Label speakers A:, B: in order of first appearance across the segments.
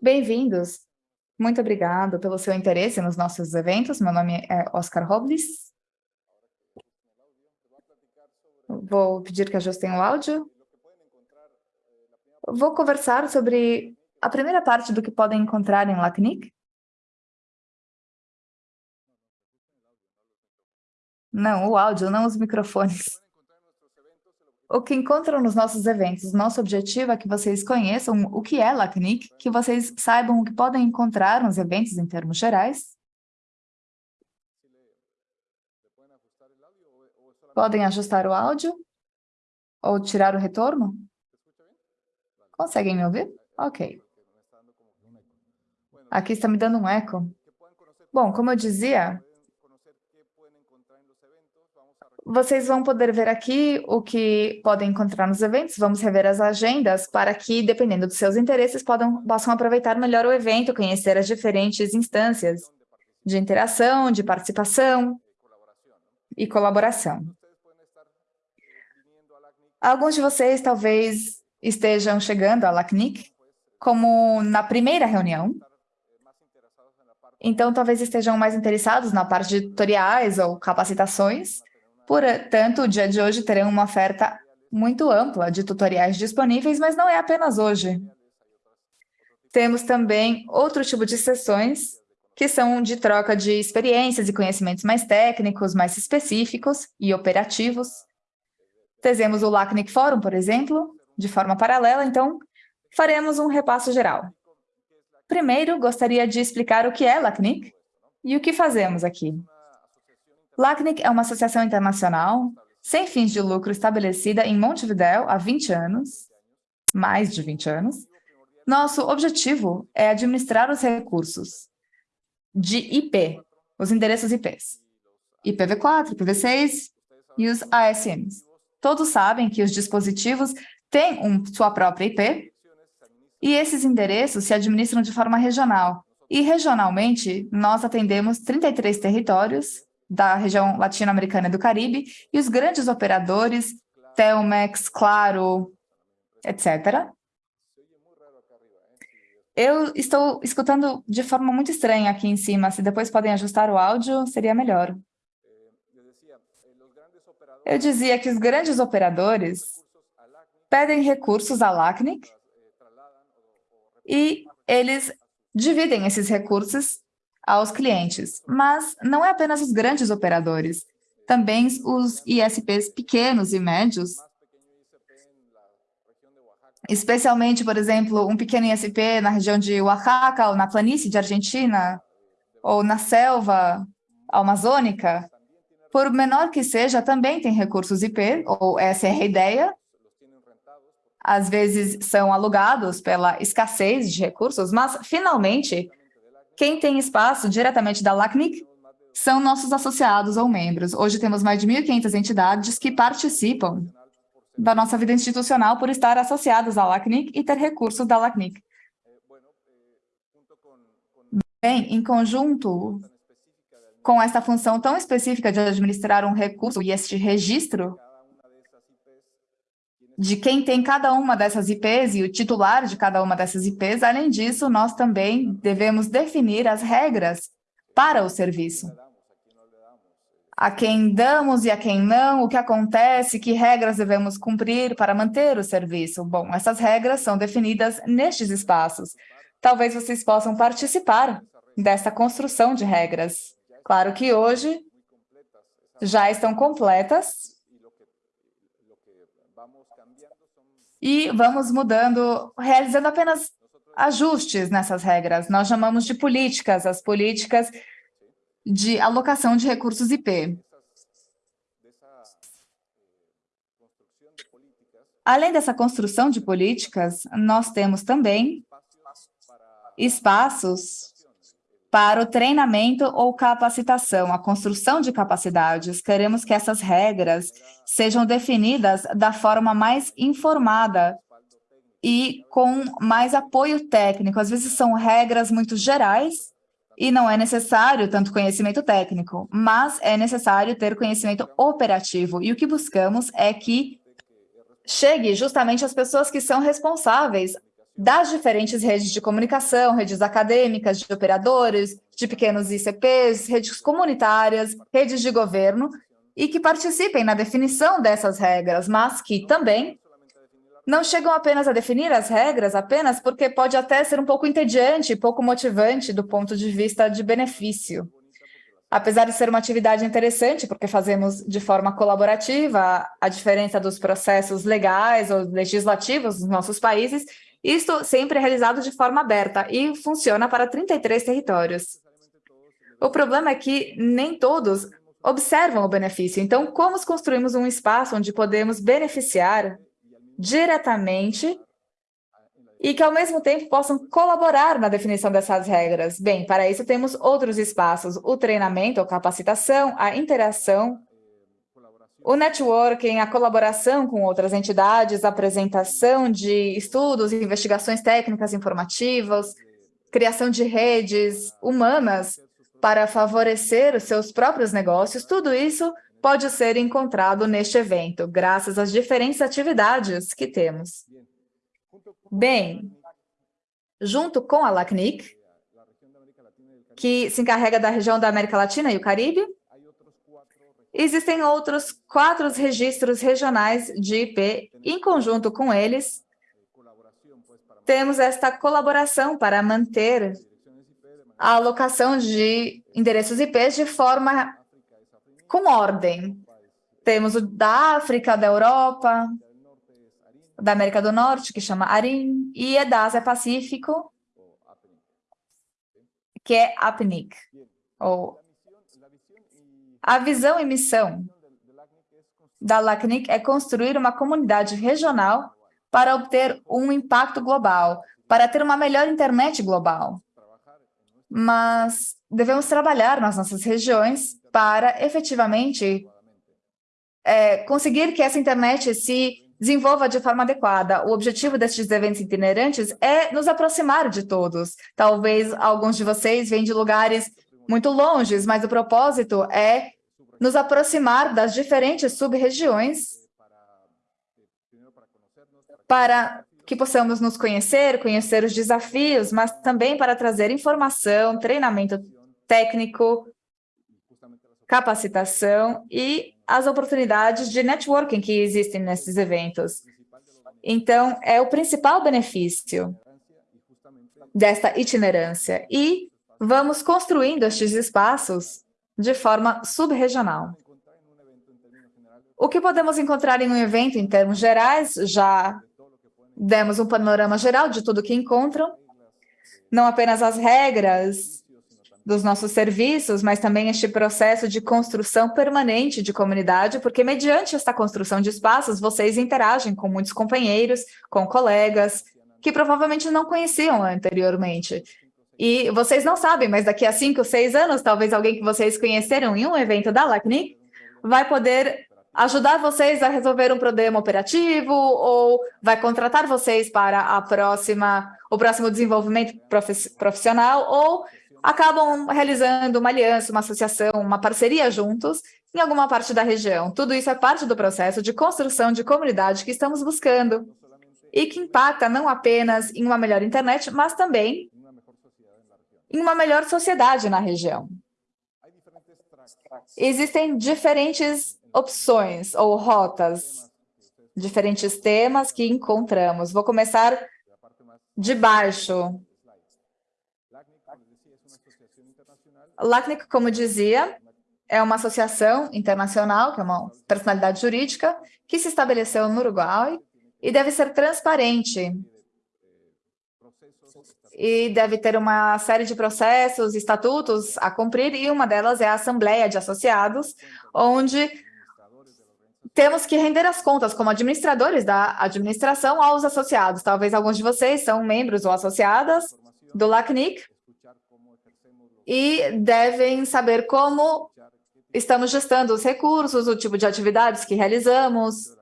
A: Bem-vindos. Muito obrigado pelo seu interesse nos nossos eventos. Meu nome é Oscar Robles. Vou pedir que ajustem o áudio. Vou conversar sobre a primeira parte do que podem encontrar em LACNIC. Não, o áudio, não os microfones. O que encontram nos nossos eventos, nosso objetivo é que vocês conheçam o que é LACNIC, que vocês saibam o que podem encontrar nos eventos em termos gerais. Podem ajustar o áudio ou tirar o retorno? Conseguem me ouvir? Ok. Aqui está me dando um eco. Bom, como eu dizia, vocês vão poder ver aqui o que podem encontrar nos eventos, vamos rever as agendas para que, dependendo dos seus interesses, podam, possam aproveitar melhor o evento, conhecer as diferentes instâncias de interação, de participação e colaboração. Alguns de vocês talvez estejam chegando à LACNIC como na primeira reunião, então, talvez estejam mais interessados na parte de tutoriais ou capacitações. Portanto, o dia de hoje terão uma oferta muito ampla de tutoriais disponíveis, mas não é apenas hoje. Temos também outro tipo de sessões, que são de troca de experiências e conhecimentos mais técnicos, mais específicos e operativos. Temos o LACNIC Forum, por exemplo, de forma paralela, então faremos um repasso geral. Primeiro, gostaria de explicar o que é LACNIC e o que fazemos aqui. LACNIC é uma associação internacional sem fins de lucro estabelecida em Montevideo há 20 anos, mais de 20 anos. Nosso objetivo é administrar os recursos de IP, os endereços IPs, IPv4, IPv6 e os ASMs. Todos sabem que os dispositivos têm um, sua própria IP, e esses endereços se administram de forma regional. E regionalmente, nós atendemos 33 territórios da região latino-americana e do Caribe, e os grandes operadores, Telmex, Claro, etc. Eu estou escutando de forma muito estranha aqui em cima. Se depois podem ajustar o áudio, seria melhor. Eu dizia que os grandes operadores pedem recursos à LACNIC e eles dividem esses recursos aos clientes. Mas não é apenas os grandes operadores, também os ISPs pequenos e médios, especialmente, por exemplo, um pequeno ISP na região de Oaxaca, ou na planície de Argentina, ou na selva amazônica, por menor que seja, também tem recursos IP, ou essa é a ideia, às vezes são alugados pela escassez de recursos, mas, finalmente, quem tem espaço diretamente da LACNIC são nossos associados ou membros. Hoje temos mais de 1.500 entidades que participam da nossa vida institucional por estar associadas à LACNIC e ter recursos da LACNIC. Bem, em conjunto com essa função tão específica de administrar um recurso e este registro, de quem tem cada uma dessas IPs e o titular de cada uma dessas IPs. Além disso, nós também devemos definir as regras para o serviço. A quem damos e a quem não, o que acontece, que regras devemos cumprir para manter o serviço. Bom, essas regras são definidas nestes espaços. Talvez vocês possam participar dessa construção de regras. Claro que hoje já estão completas, e vamos mudando, realizando apenas ajustes nessas regras. Nós chamamos de políticas, as políticas de alocação de recursos IP. Além dessa construção de políticas, nós temos também espaços para o treinamento ou capacitação, a construção de capacidades. Queremos que essas regras sejam definidas da forma mais informada e com mais apoio técnico. Às vezes são regras muito gerais e não é necessário tanto conhecimento técnico, mas é necessário ter conhecimento operativo. E o que buscamos é que chegue justamente às pessoas que são responsáveis das diferentes redes de comunicação, redes acadêmicas, de operadores, de pequenos ICPs, redes comunitárias, redes de governo, e que participem na definição dessas regras, mas que também não chegam apenas a definir as regras, apenas porque pode até ser um pouco entediante, pouco motivante do ponto de vista de benefício. Apesar de ser uma atividade interessante, porque fazemos de forma colaborativa, a diferença dos processos legais ou legislativos dos nossos países, isto sempre é realizado de forma aberta e funciona para 33 territórios. O problema é que nem todos observam o benefício. Então, como construímos um espaço onde podemos beneficiar diretamente e que, ao mesmo tempo, possam colaborar na definição dessas regras? Bem, para isso temos outros espaços, o treinamento, a capacitação, a interação, o networking, a colaboração com outras entidades, a apresentação de estudos, investigações técnicas informativas, criação de redes humanas para favorecer os seus próprios negócios, tudo isso pode ser encontrado neste evento, graças às diferentes atividades que temos. Bem, junto com a LACNIC, que se encarrega da região da América Latina e o Caribe, existem outros quatro registros regionais de IP. Em conjunto com eles, temos esta colaboração para manter a alocação de endereços IPs de forma com ordem. Temos o da África, da Europa, da América do Norte, que chama ARIM, e é da Ásia Pacífico, que é APNIC, ou a visão e missão da LACNIC é construir uma comunidade regional para obter um impacto global, para ter uma melhor internet global mas devemos trabalhar nas nossas regiões para efetivamente é, conseguir que essa internet se desenvolva de forma adequada. O objetivo destes eventos itinerantes é nos aproximar de todos. Talvez alguns de vocês venham de lugares muito longes, mas o propósito é nos aproximar das diferentes sub-regiões para que possamos nos conhecer, conhecer os desafios, mas também para trazer informação, treinamento técnico, capacitação e as oportunidades de networking que existem nesses eventos. Então, é o principal benefício desta itinerância. E vamos construindo estes espaços de forma subregional. O que podemos encontrar em um evento em termos gerais, já demos um panorama geral de tudo que encontram, não apenas as regras dos nossos serviços, mas também este processo de construção permanente de comunidade, porque mediante esta construção de espaços, vocês interagem com muitos companheiros, com colegas, que provavelmente não conheciam anteriormente. E vocês não sabem, mas daqui a cinco, seis anos, talvez alguém que vocês conheceram em um evento da LACNIC vai poder ajudar vocês a resolver um problema operativo ou vai contratar vocês para a próxima, o próximo desenvolvimento profissional ou acabam realizando uma aliança, uma associação, uma parceria juntos em alguma parte da região. Tudo isso é parte do processo de construção de comunidade que estamos buscando e que impacta não apenas em uma melhor internet, mas também em uma melhor sociedade na região. Existem diferentes opções ou rotas, diferentes temas que encontramos. Vou começar de baixo. LACNIC, como dizia, é uma associação internacional, que é uma personalidade jurídica, que se estabeleceu no Uruguai e deve ser transparente. E deve ter uma série de processos, estatutos a cumprir, e uma delas é a Assembleia de Associados, onde temos que render as contas como administradores da administração aos associados. Talvez alguns de vocês são membros ou associadas do LACNIC e devem saber como estamos gestando os recursos, o tipo de atividades que realizamos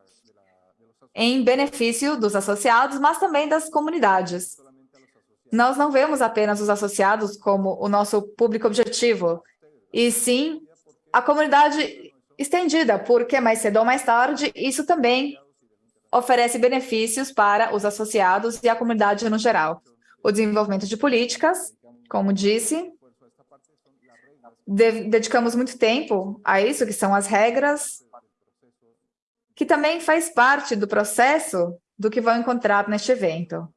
A: em benefício dos associados, mas também das comunidades. Nós não vemos apenas os associados como o nosso público objetivo, e sim a comunidade estendida, porque mais cedo ou mais tarde isso também oferece benefícios para os associados e a comunidade no geral. O desenvolvimento de políticas, como disse, de dedicamos muito tempo a isso, que são as regras, que também faz parte do processo do que vão encontrar neste evento.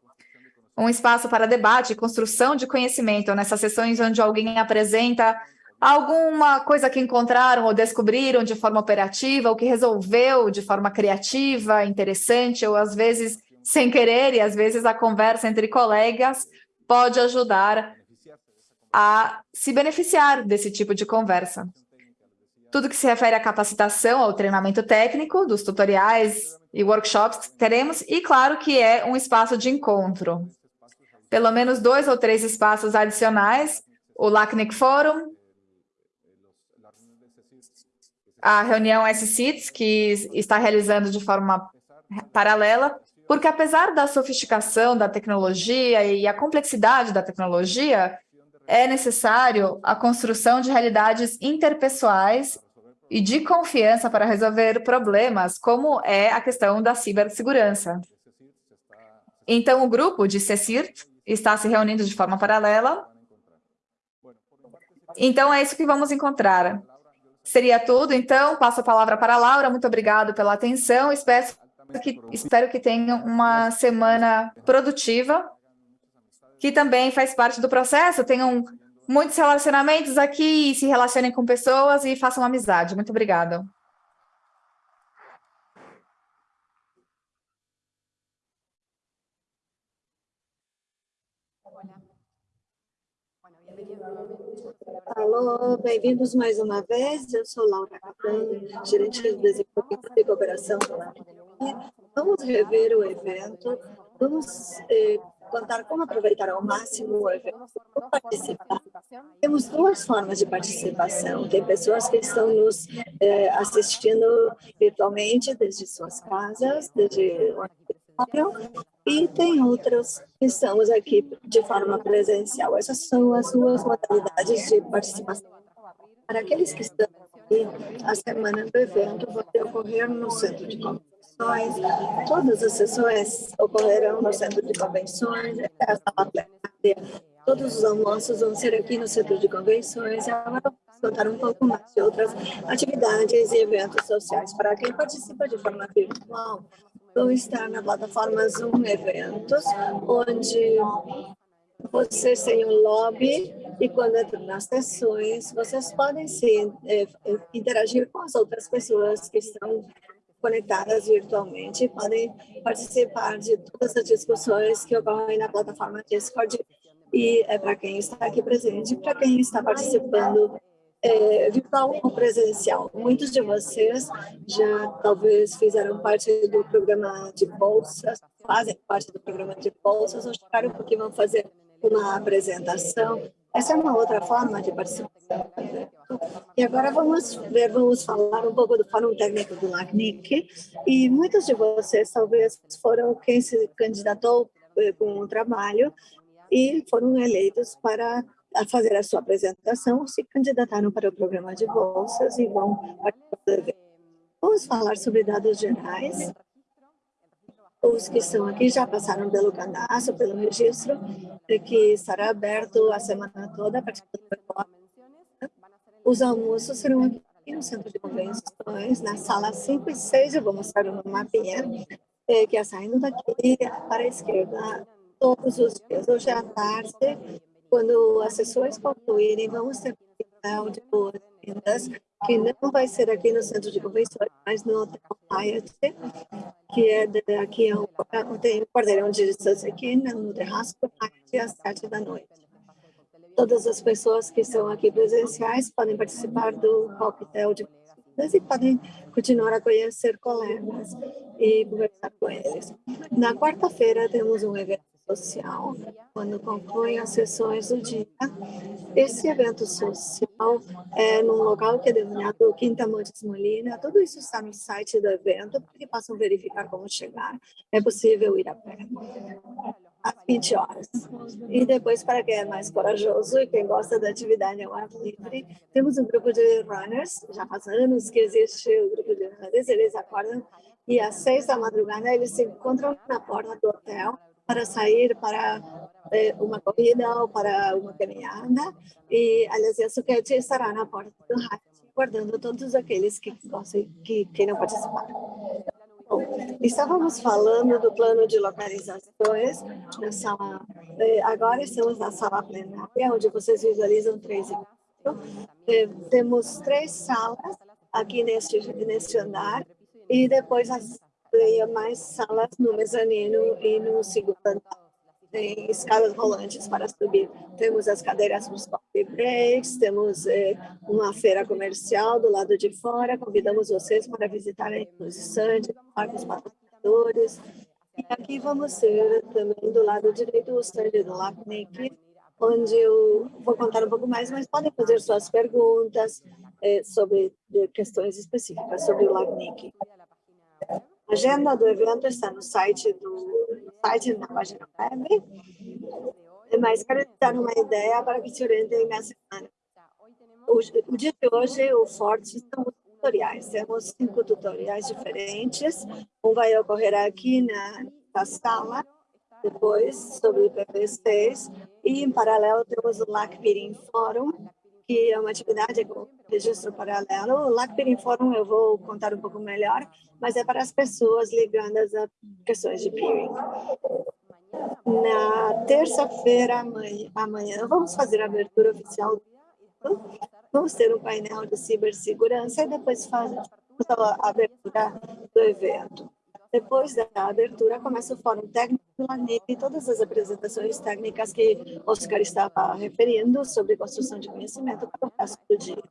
A: Um espaço para debate e construção de conhecimento nessas sessões onde alguém apresenta alguma coisa que encontraram ou descobriram de forma operativa, ou que resolveu de forma criativa, interessante, ou às vezes sem querer, e às vezes a conversa entre colegas pode ajudar a se beneficiar desse tipo de conversa. Tudo que se refere à capacitação, ao treinamento técnico, dos tutoriais e workshops que teremos, e claro que é um espaço de encontro. Pelo menos dois ou três espaços adicionais, o LACNIC Forum, a reunião SCITS, que está realizando de forma paralela, porque apesar da sofisticação da tecnologia e a complexidade da tecnologia, é necessário a construção de realidades interpessoais e de confiança para resolver problemas, como é a questão da cibersegurança. Então, o grupo de CECIRT está se reunindo de forma paralela. Então, é isso que vamos encontrar. Seria tudo, então, passo a palavra para a Laura. Muito obrigado pela atenção. Espero que, espero que tenham uma semana produtiva, que também faz parte do processo. Tenham muitos relacionamentos aqui, se relacionem com pessoas e façam amizade. Muito obrigada.
B: Alô, bem-vindos mais uma vez. Eu sou Laura Capão, gerente de desenvolvimento e cooperação Vamos rever o evento, vamos eh, contar como aproveitar ao máximo o evento, como participar. Temos duas formas de participação. Tem pessoas que estão nos eh, assistindo virtualmente desde suas casas, desde e tem outras que estamos aqui de forma presencial. Essas são as duas modalidades de participação. Para aqueles que estão aqui, a semana do evento vai ocorrer no centro de convenções. Todas as sessões ocorrerão no centro de convenções, a sala plenária. Todos os almoços vão ser aqui no centro de convenções. Agora vamos contar um pouco mais de outras atividades e eventos sociais. Para quem participa de forma virtual, vão estar na plataforma Zoom Eventos, onde vocês têm um lobby e quando entram nas sessões, vocês podem se é, interagir com as outras pessoas que estão conectadas virtualmente, podem participar de todas as discussões que ocorrem na plataforma Discord. E é para quem está aqui presente, para quem está participando é, virtual ou presencial. Muitos de vocês já talvez fizeram parte do programa de bolsas, fazem parte do programa de bolsas, ou chegaram porque vão fazer uma apresentação. Essa é uma outra forma de participação. E agora vamos ver, vamos falar um pouco do Fórum Técnico do LACNIC. E muitos de vocês talvez foram quem se candidatou eh, com o trabalho e foram eleitos para a fazer a sua apresentação, se candidataram para o programa de bolsas e vão participar do evento. Vamos falar sobre dados gerais. Os que estão aqui já passaram pelo cadastro, pelo registro, que estará aberto a semana toda a partir do Os almoços serão aqui no centro de convenções, na sala 5 e 6, eu vou mostrar uma mapinha, eh, que é saindo daqui para a esquerda todos os dias. Hoje à tarde quando as sessões concluírem, vamos ter um de boas-vindas, que não vai ser aqui no Centro de Convenções, mas no Hotel Hyatt, que é de, aqui, é tem um quarteirão de distância aqui no terraço do às sete da noite. Todas as pessoas que estão aqui presenciais podem participar do coquetel de e podem continuar a conhecer colegas e conversar com eles. Na quarta-feira temos um evento social, quando concluem as sessões do dia. Esse evento social é num local que é denominado Quinta Montes Molina. Tudo isso está no site do evento, para que possam verificar como chegar. É possível ir a pé às 20 horas. E depois, para quem é mais corajoso e quem gosta da atividade ao ar livre, temos um grupo de runners, já faz anos que existe o grupo de estudantes, eles acordam e às seis da madrugada eles se encontram na porta do hotel para sair para eh, uma corrida ou para uma caminhada. E, a Suquete estará na porta do rádio, guardando todos aqueles que, que queiram participar. Bom, estávamos falando do plano de localizações na sala, eh, agora estamos na sala plenária, onde vocês visualizam três eh, Temos três salas aqui neste, neste andar e depois as mais salas no mezanino e no segundo andar. Tem escadas rolantes para subir. Temos as cadeiras nos coffee breaks, temos eh, uma feira comercial do lado de fora. Convidamos vocês para visitarem os stands, os patrocinadores. E aqui vamos ter também do lado direito o stand do LACNIC, onde eu vou contar um pouco mais, mas podem fazer suas perguntas eh, sobre questões específicas sobre o LACNIC. A agenda do evento está no site do site na página web, mas quero dar uma ideia para que se orientem na semana. O, o dia de hoje, o Forte são os tutoriais. Temos cinco tutoriais diferentes. Um vai ocorrer aqui na, na sala, depois sobre PPCs, e em paralelo temos o LAC Meeting Forum, que é uma atividade com registro paralelo. O LACPIR Forum eu vou contar um pouco melhor, mas é para as pessoas ligadas a questões de peering. Na terça-feira, amanhã, amanhã, vamos fazer a abertura oficial. Vamos ter um painel de cibersegurança e depois fazer a abertura do evento. Depois da abertura, começa o Fórum Técnico do LANIC e todas as apresentações técnicas que Oscar estava referindo sobre construção de conhecimento para o resto do dia.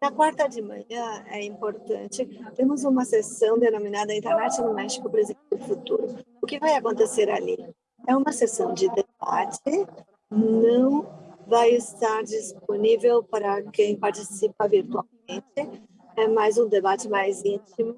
B: Na quarta de manhã, é importante, temos uma sessão denominada Internet no México, Presente e Futuro. O que vai acontecer ali? É uma sessão de debate, não vai estar disponível para quem participa virtualmente, é mais um debate mais íntimo,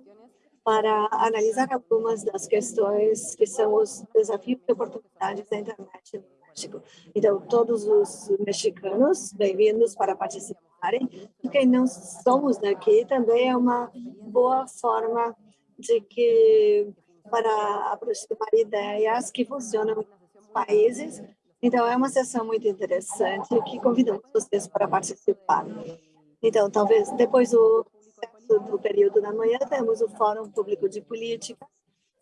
B: para analisar algumas das questões que são os desafios e oportunidades da internet no México. Então, todos os mexicanos, bem-vindos para participarem. Quem não somos daqui também é uma boa forma de que para aproximar ideias que funcionam em países. Então, é uma sessão muito interessante que convidamos vocês para participar. Então, talvez depois o do período da manhã, temos o Fórum Público de Política.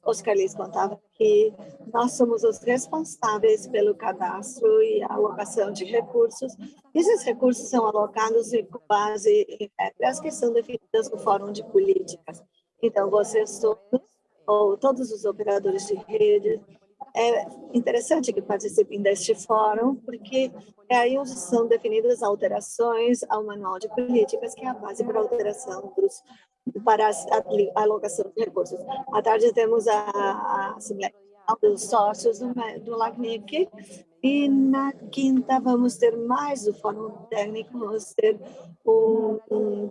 B: Oscar Liz contava que nós somos os responsáveis pelo cadastro e alocação de recursos. Esses recursos são alocados com base em regras que são definidas no Fórum de Políticas. Então, vocês todos, ou todos os operadores de rede, é interessante que participem deste fórum, porque é aí onde são definidas alterações ao manual de políticas, que é a base para a alteração dos, para a alocação de recursos. À tarde temos a, a Assembleia dos Sócios do, do LACNIC, e na quinta vamos ter mais o fórum técnico, vamos ter um, um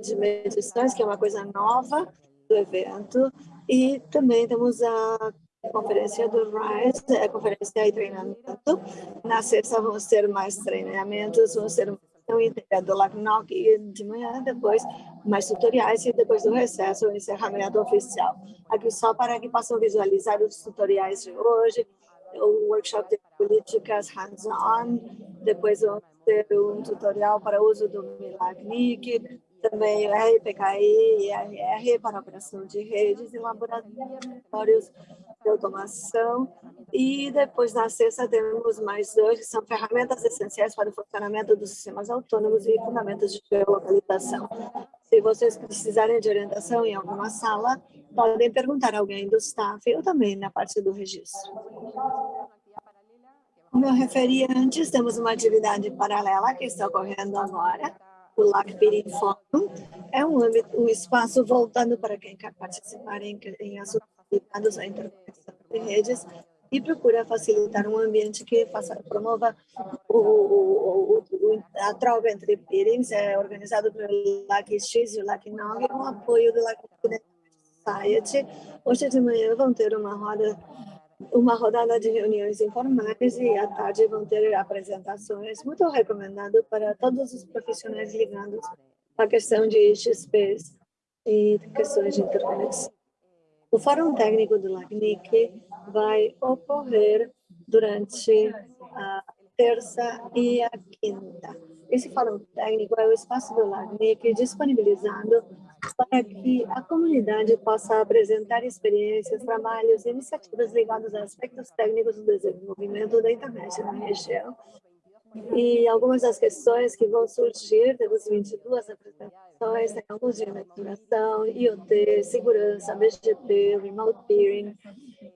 B: de medições, que é uma coisa nova do evento, e também temos a conferência do RISE, é conferência e treinamento. Na sexta vamos ter mais treinamentos, ter uma inteira do LACNOC e de manhã depois mais tutoriais e depois do recesso o encerramento oficial. Aqui só para que possam visualizar os tutoriais de hoje, o workshop de políticas hands-on, depois vamos ter um tutorial para uso do MILACNIC, também o RPKI e RR para operação de redes e laboratórios de automação. E depois, na sexta, temos mais dois, que são ferramentas essenciais para o funcionamento dos sistemas autônomos e fundamentos de geolocalização. Se vocês precisarem de orientação em alguma sala, podem perguntar a alguém do staff ou também na parte do registro. Como eu referi antes, temos uma atividade paralela que está ocorrendo agora, o LACPIRI Fórum. É um, um espaço voltado para quem quer participar em, em assuntos ligados à interconexão de redes e procura facilitar um ambiente que faça, promova o, o, o, a troca entre peerings, é organizado pelo LACX e o LACNOG, com apoio do LAC Society. Hoje de manhã vão ter uma roda uma rodada de reuniões informais e à tarde vão ter apresentações, muito recomendado para todos os profissionais ligados à questão de XPs e questões de interconexão. O Fórum Técnico do LACNIC vai ocorrer durante a terça e a quinta. Esse Fórum Técnico é o espaço do LACNIC disponibilizado para que a comunidade possa apresentar experiências, trabalhos e iniciativas ligadas a aspectos técnicos do desenvolvimento da internet na região. E algumas das questões que vão surgir, temos 22 apresentações, temos de mentoração, IoT, segurança, BGP, remote peering.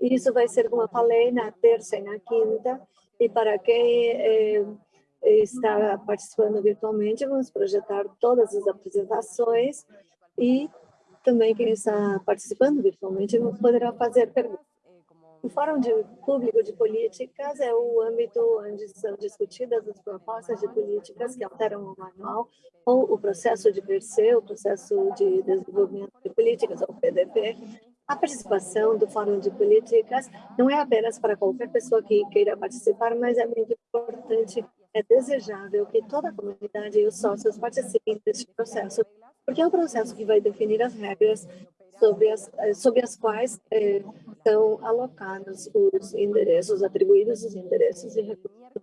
B: Isso vai ser, como eu falei, na terça e na quinta. E para quem eh, está participando virtualmente, vamos projetar todas as apresentações e também quem está participando virtualmente poderá fazer perguntas. O Fórum de Público de Políticas é o âmbito onde são discutidas as propostas de políticas que alteram o manual ou o processo de PERCE, o processo de desenvolvimento de políticas, ou PDP. A participação do Fórum de Políticas não é apenas para qualquer pessoa que queira participar, mas é muito importante, é desejável que toda a comunidade e os sócios participem deste processo, porque é o processo que vai definir as regras sobre as, sobre as quais eh, são alocados os endereços, atribuídos os endereços e recursos.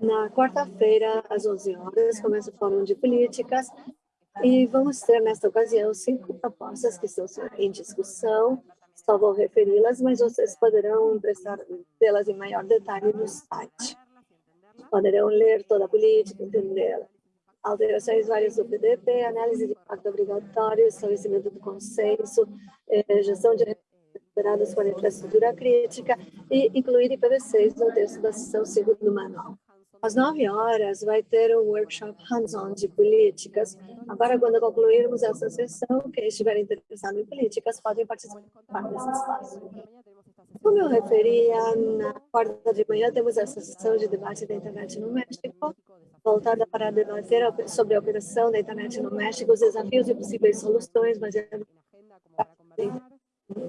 B: Na quarta-feira, às 11 horas, começa o Fórum de Políticas e vamos ter, nesta ocasião, cinco propostas que estão em discussão, só vou referi-las, mas vocês poderão prestar delas em maior detalhe no site. Poderão ler toda a política, entendê-la alterações várias do PDP, análise de impacto obrigatório, estabelecimento do consenso, eh, gestão de recuperados com a infraestrutura crítica e incluir IPv6 no texto da sessão segunda do manual. Às nove horas vai ter um workshop hands-on de políticas. Agora, quando concluirmos essa sessão, quem estiver interessado em políticas podem participar desse espaço. Como eu referia, na quarta de manhã temos a sessão de debate da internet no México, voltada para debater sobre a operação da internet no México, os desafios e possíveis soluções baseadas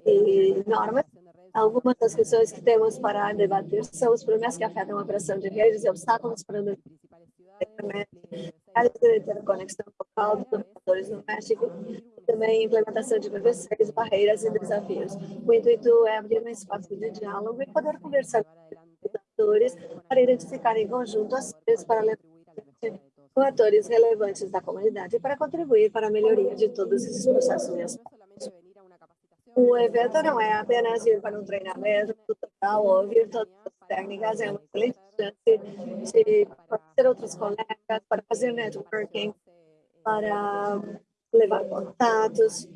B: em normas. Algumas das questões que temos para debater são os problemas que afetam a operação de redes e obstáculos para a internet, a interconexão local dos operadores no México, também implementação de PV6, barreiras e desafios. O intuito é abrir um espaço de diálogo e poder conversar com os atores para identificar em conjunto as para levar com atores relevantes da comunidade para contribuir para a melhoria de todos esses processos. O evento não é apenas ir para um treinamento tutorial ou ouvir todas as técnicas, é uma excelente chance de conhecer outros colegas, para fazer networking, para levar contatos.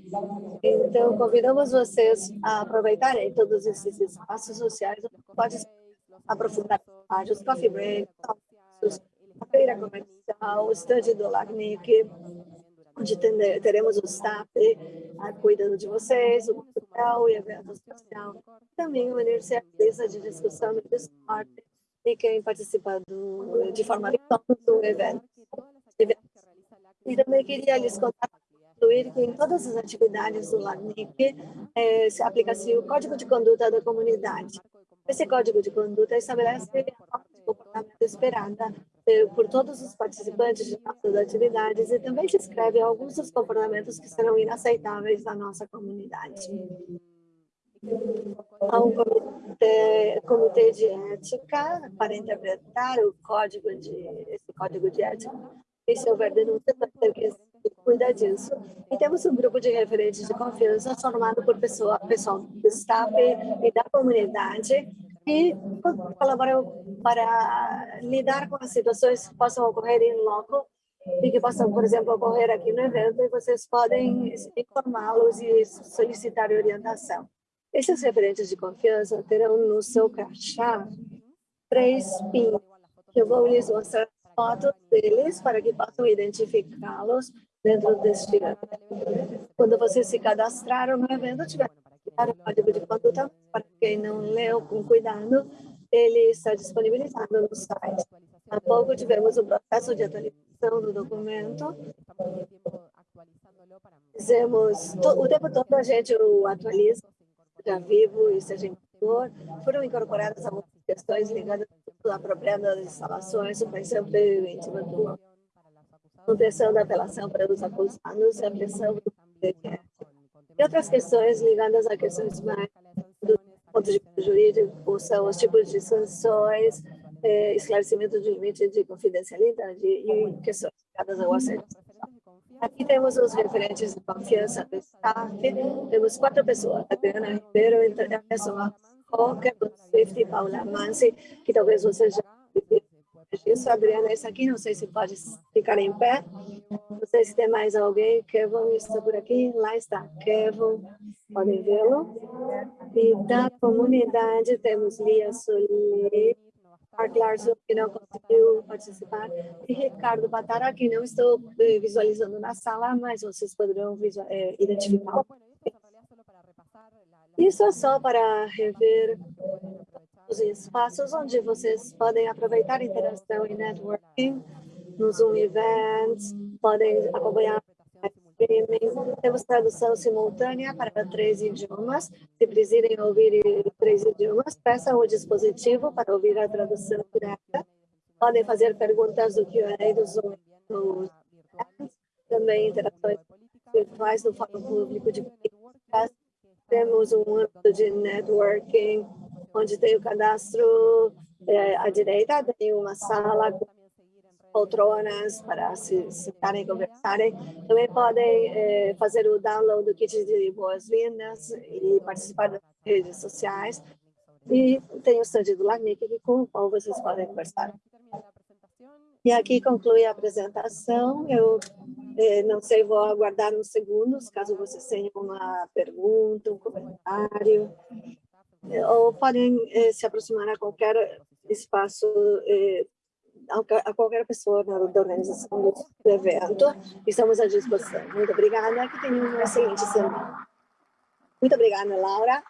B: Então, convidamos vocês a aproveitarem todos esses espaços sociais, pode aprofundar os coffee breaks, feira comercial, o estande do LACNIC, onde teremos o staff uh, cuidando de vocês, o material e evento social. Também uma universidade de discussão no Discord e quem participa do, de forma do evento. E também queria lhes contar que em todas as atividades do LACNIC eh, se aplica-se o Código de Conduta da Comunidade. Esse Código de Conduta estabelece a comportamento esperada por todos os participantes de nossas atividades e também descreve alguns dos comportamentos que serão inaceitáveis na nossa comunidade. Há um comitê, comitê de ética para interpretar o código de, esse código de ética. E se houver denúncia, cuidar disso. E temos um grupo de referentes de confiança formado por pessoa, pessoal do staff e da comunidade e colaboram para lidar com as situações que possam ocorrer em loco e que possam, por exemplo, ocorrer aqui no evento e vocês podem informá-los e solicitar orientação. Esses referentes de confiança terão no seu crachá três pins, eu vou lhes mostrar fotos deles para que possam identificá-los dentro deste evento. Quando vocês se cadastraram no evento, tiver o código de conduta, para quem não leu com cuidado, ele está disponibilizado no site. Há pouco tivemos o processo de atualização do documento. Fizemos, o tempo todo a gente o atualiza, seja vivo e seja em vigor. Foram incorporadas algumas questões ligadas à apropriação das instalações, suspensão preventiva do manutenção da apelação para os acusados, a pressão do E outras questões ligadas a questões mais do ponto de vista jurídico são os tipos de sanções, eh, esclarecimento de limite de confidencialidade e questões ligadas ao acesso. Aqui temos os referentes de confiança do staff. Temos quatro pessoas. Adriana Ribeiro, Anderson Cocker, Swift e Paula Mansi, que talvez vocês já isso, Adriana, esse aqui, não sei se pode ficar em pé. Não sei se tem mais alguém. Kevin está por aqui. Lá está. Kevin, podem vê-lo. E da comunidade temos Lia Solim, Mark Larson, que não conseguiu participar, e Ricardo Batara, que não estou eh, visualizando na sala, mas vocês poderão é, identificar. Isso é só para rever os espaços onde vocês podem aproveitar interação e networking, no Zoom Events, podem acompanhar streaming. Temos tradução simultânea para três idiomas. Se precisarem ouvir três idiomas, peçam o dispositivo para ouvir a tradução direta. Podem fazer perguntas do Q&A do Zoom. Também interações virtuais no fórum público de políticas. Temos um âmbito de networking, onde tem o cadastro é, à direita, tem uma sala com poltronas para se sentarem e conversarem. Também podem é, fazer o download do kit de boas-vindas e participar das redes sociais. E tem o stand do LACNIC com o qual vocês podem conversar. E aqui conclui a apresentação. Eu eh, não sei, vou aguardar uns segundos, caso vocês tenham uma pergunta, um comentário. Ou podem eh, se aproximar a qualquer espaço eh, a qualquer pessoa da organização do evento. Estamos à disposição. Muito obrigada, que tenham uma excelente semana. Muito obrigada, Laura.